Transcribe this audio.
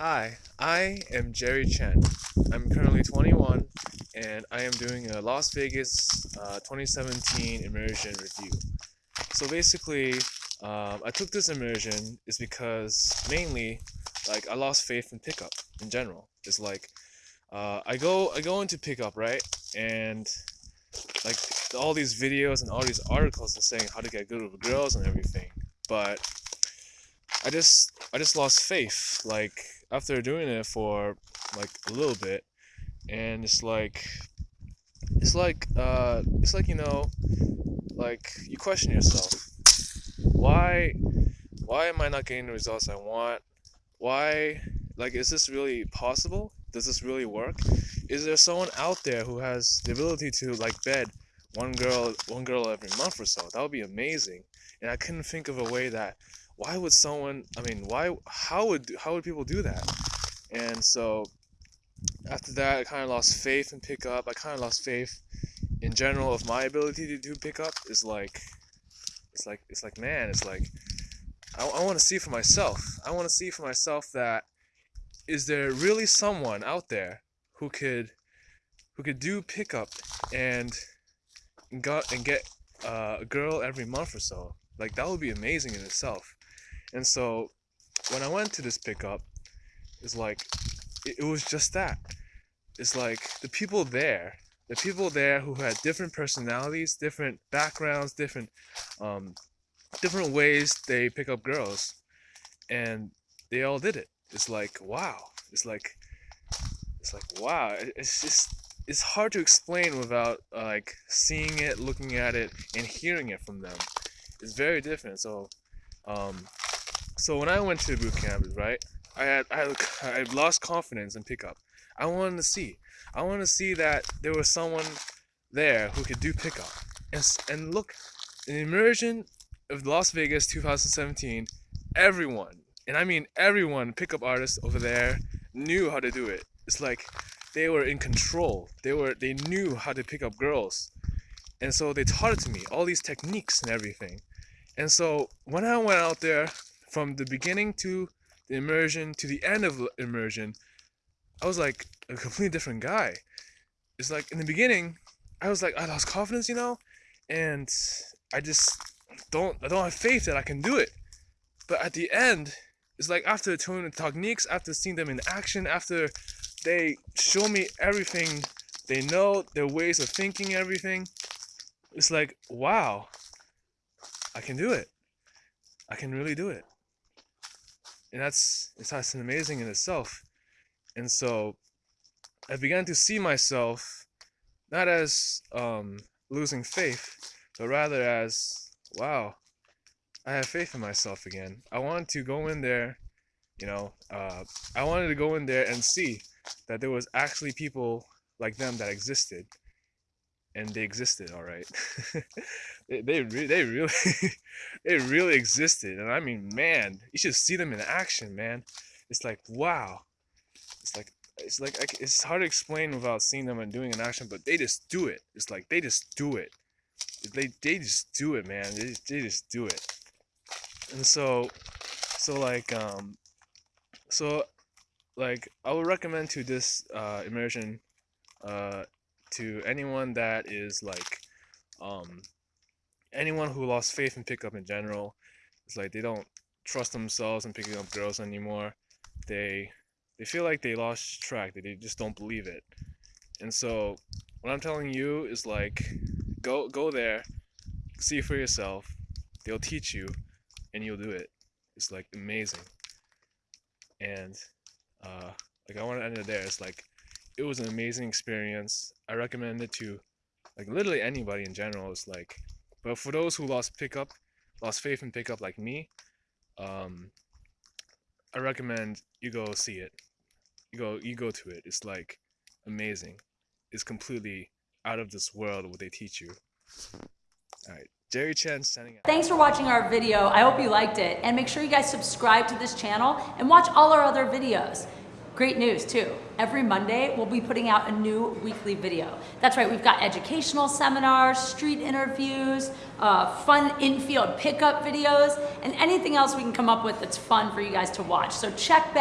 Hi, I am Jerry Chen. I'm currently 21 and I am doing a Las Vegas uh, 2017 immersion review. So basically, um, I took this immersion is because mainly, like, I lost faith in pickup in general. It's like, uh, I go I go into pickup right, and like all these videos and all these articles are saying how to get good with girls and everything, but I just I just lost faith. Like after doing it for like a little bit, and it's like it's like uh it's like you know like you question yourself. Why why am I not getting the results I want? Why like is this really possible? Does this really work? Is there someone out there who has the ability to like bed one girl one girl every month or so. That would be amazing. And I couldn't think of a way that why would someone I mean why how would how would people do that? And so after that I kind of lost faith in pickup I kind of lost faith in general of my ability to do pickup. Is like it's like it's like man it's like I, I want to see for myself. I want to see for myself that is there really someone out there who could who could do pickup and got and get uh, a girl every month or so like that would be amazing in itself and so when I went to this pickup it's like it, it was just that it's like the people there the people there who had different personalities, different backgrounds, different um, different ways they pick up girls, and they all did it. It's like wow. It's like it's like wow. It's just it's hard to explain without uh, like seeing it, looking at it, and hearing it from them. It's very different. So um, so when I went to the boot camp, right, I had I had, I lost confidence in pickup. I wanted to see. I wanted to see that there was someone there who could do pickup. And, and look, in the immersion of Las Vegas 2017, everyone, and I mean everyone, pickup artists over there knew how to do it. It's like they were in control. They were they knew how to pick up girls. And so they taught it to me, all these techniques and everything. And so when I went out there from the beginning to the immersion to the end of immersion, I was like a completely different guy. It's like in the beginning, I was like I lost confidence, you know, and I just don't I don't have faith that I can do it. But at the end, it's like after the techniques, after seeing them in action, after they show me everything they know, their ways of thinking, everything, it's like wow, I can do it. I can really do it. And that's it's that's amazing in itself. And so I began to see myself not as um, losing faith, but rather as, wow, I have faith in myself again. I want to go in there, you know, uh, I wanted to go in there and see that there was actually people like them that existed. And they existed, all right. they they, re- they really they really existed, and I mean, man, you should see them in action, man. It's like wow, it's like it's like it's hard to explain without seeing them and doing an action, but they just do it. It's like they just do it. They they just do it, man. They they just do it. And so so like um so like I would recommend to this uh, immersion uh, to anyone that is like um anyone who lost faith in pickup in general. It's like they don't trust themselves in picking up girls anymore. They they feel like they lost track, they just don't believe it. And so what I'm telling you is like go go there, see for yourself. They'll teach you and you'll do it. It's like amazing. And uh like I want to end it there. It's like it was an amazing experience. I recommend it to like literally anybody in general. It's like but for those who lost pickup, lost faith in pickup like me, um I recommend you go see it. You go you go to it. It's like amazing. It's completely out of this world what they teach you. All right jerry chen sending out. Thanks for watching our video. I hope you liked it. And make sure you guys subscribe to this channel and watch all our other videos Great news too. Every Monday, we'll be putting out a new weekly video. That's right, we've got educational seminars, street interviews, uh, fun infield pickup videos, and anything else we can come up with that's fun for you guys to watch. So check back